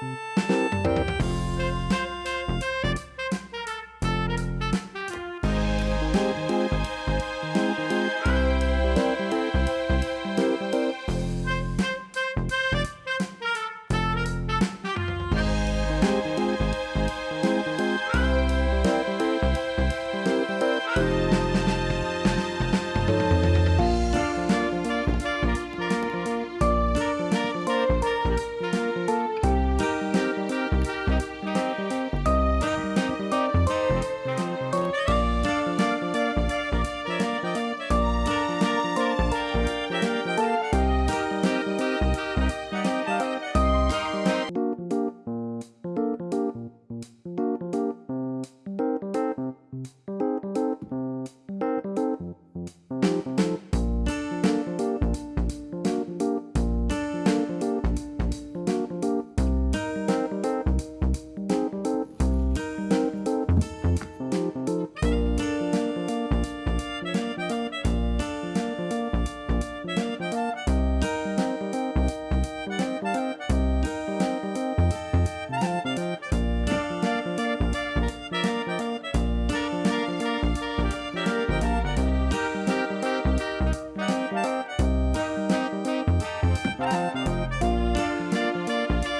Música